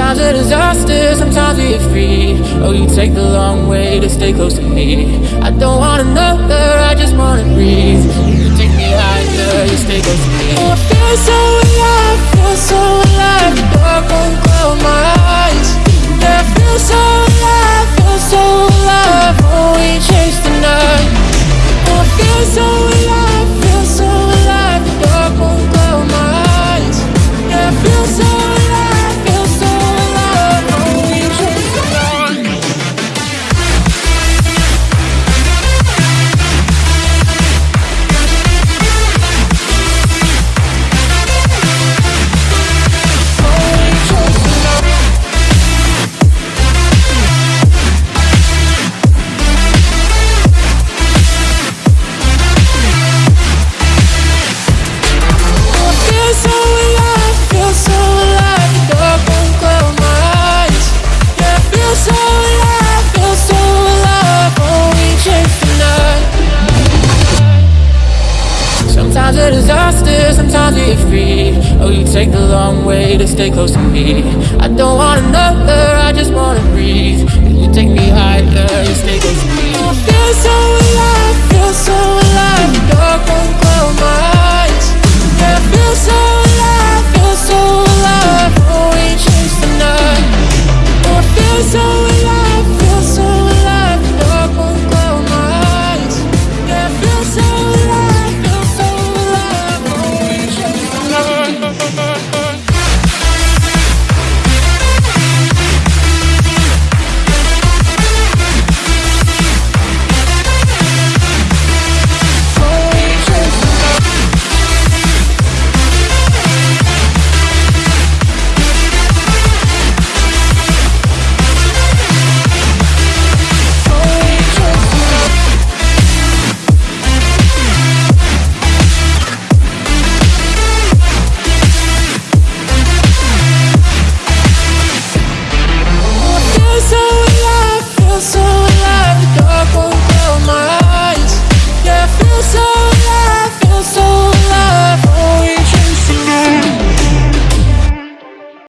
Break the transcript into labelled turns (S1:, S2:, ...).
S1: Sometimes a disaster, sometimes we are free. Oh, you take the long way to stay close to me. I don't want another, I just wanna breathe. You take me higher, you stay close to me. Oh, I feel so alive, feel so alive. Dark a disaster, sometimes we are free. Oh, you take the long way to stay close to me. I don't want another, I just wanna breathe.